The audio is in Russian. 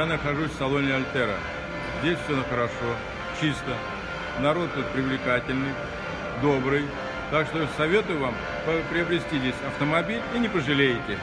Я нахожусь в салоне Альтера. Здесь все хорошо, чисто. Народ тут привлекательный, добрый. Так что советую вам приобрести здесь автомобиль и не пожалеете.